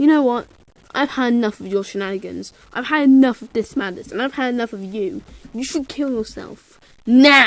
you know what? I've had enough of your shenanigans. I've had enough of this madness, and I've had enough of you. You should kill yourself now.